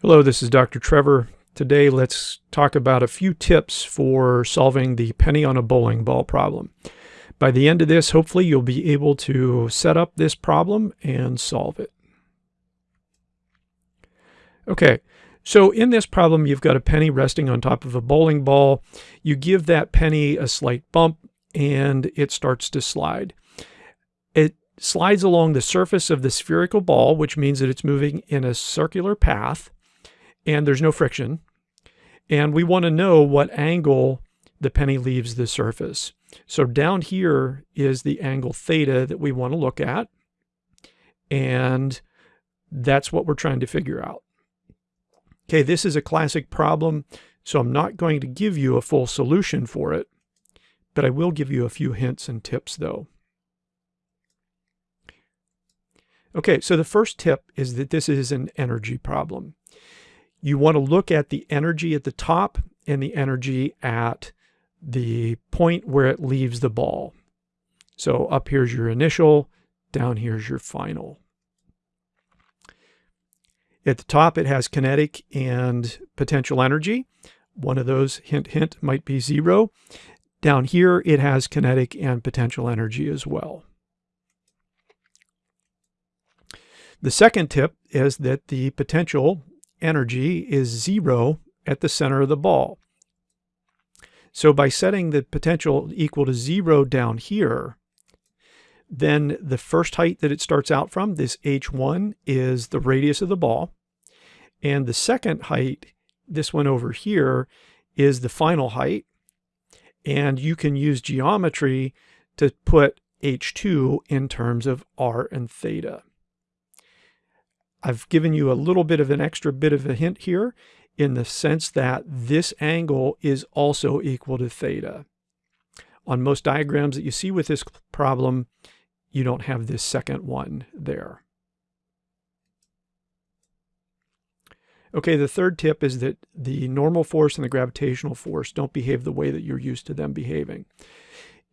Hello, this is Dr. Trevor. Today let's talk about a few tips for solving the penny on a bowling ball problem. By the end of this, hopefully you'll be able to set up this problem and solve it. Okay, so in this problem, you've got a penny resting on top of a bowling ball. You give that penny a slight bump and it starts to slide. It slides along the surface of the spherical ball, which means that it's moving in a circular path and there's no friction. And we want to know what angle the penny leaves the surface. So down here is the angle theta that we want to look at. And that's what we're trying to figure out. Okay, this is a classic problem, so I'm not going to give you a full solution for it, but I will give you a few hints and tips though. Okay, so the first tip is that this is an energy problem you want to look at the energy at the top and the energy at the point where it leaves the ball. So up here's your initial, down here's your final. At the top, it has kinetic and potential energy. One of those, hint, hint, might be zero. Down here, it has kinetic and potential energy as well. The second tip is that the potential energy is zero at the center of the ball. So by setting the potential equal to zero down here, then the first height that it starts out from, this h1, is the radius of the ball. And the second height, this one over here, is the final height. And you can use geometry to put h2 in terms of r and theta. I've given you a little bit of an extra bit of a hint here in the sense that this angle is also equal to theta. On most diagrams that you see with this problem, you don't have this second one there. Okay, the third tip is that the normal force and the gravitational force don't behave the way that you're used to them behaving.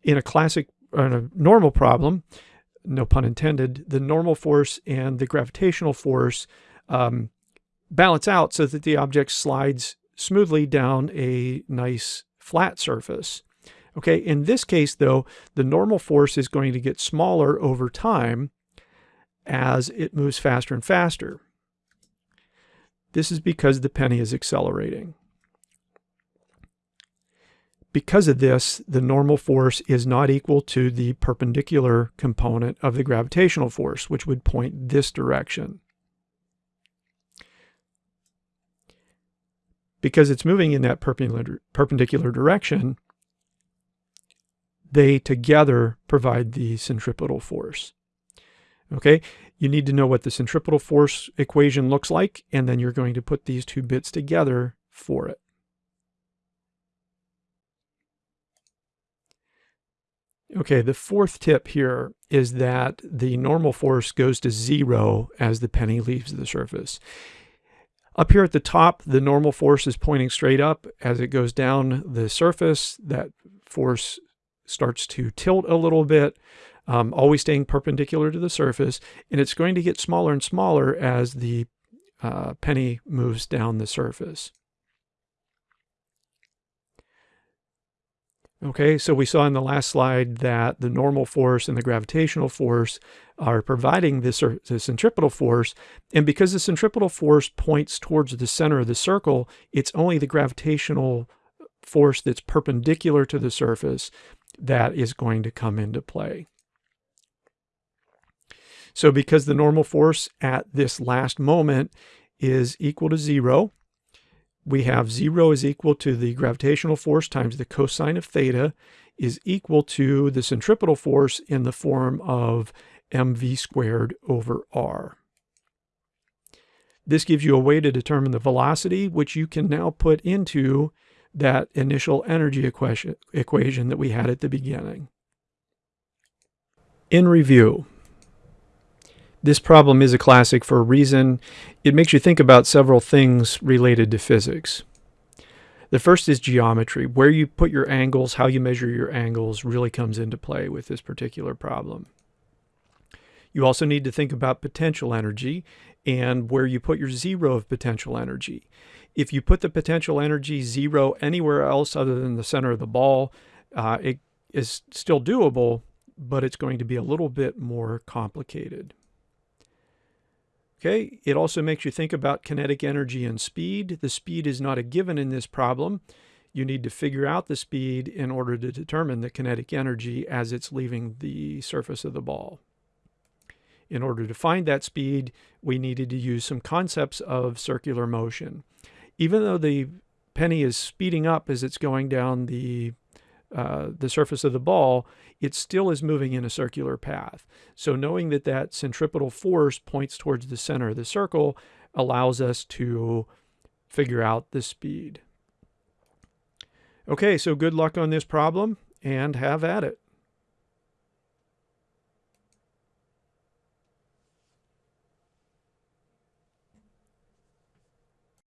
In a classic, in a normal problem, no pun intended, the normal force and the gravitational force um, balance out so that the object slides smoothly down a nice flat surface. Okay, in this case though, the normal force is going to get smaller over time as it moves faster and faster. This is because the penny is accelerating. Because of this, the normal force is not equal to the perpendicular component of the gravitational force, which would point this direction. Because it's moving in that perpendicular, direction, they together provide the centripetal force. Okay, you need to know what the centripetal force equation looks like, and then you're going to put these two bits together for it. Okay, the fourth tip here is that the normal force goes to zero as the penny leaves the surface. Up here at the top, the normal force is pointing straight up. As it goes down the surface, that force starts to tilt a little bit, um, always staying perpendicular to the surface, and it's going to get smaller and smaller as the uh, penny moves down the surface. Okay, so we saw in the last slide that the normal force and the gravitational force are providing this, this centripetal force. And because the centripetal force points towards the center of the circle, it's only the gravitational force that's perpendicular to the surface that is going to come into play. So because the normal force at this last moment is equal to zero, we have 0 is equal to the gravitational force times the cosine of theta is equal to the centripetal force in the form of mv squared over r. This gives you a way to determine the velocity, which you can now put into that initial energy equation, equation that we had at the beginning. In review, this problem is a classic for a reason. It makes you think about several things related to physics. The first is geometry. Where you put your angles, how you measure your angles really comes into play with this particular problem. You also need to think about potential energy and where you put your zero of potential energy. If you put the potential energy zero anywhere else other than the center of the ball, uh, it is still doable, but it's going to be a little bit more complicated. Okay, it also makes you think about kinetic energy and speed. The speed is not a given in this problem. You need to figure out the speed in order to determine the kinetic energy as it's leaving the surface of the ball. In order to find that speed, we needed to use some concepts of circular motion. Even though the penny is speeding up as it's going down the uh, the surface of the ball, it still is moving in a circular path. So knowing that that centripetal force points towards the center of the circle allows us to figure out the speed. Okay, so good luck on this problem and have at it.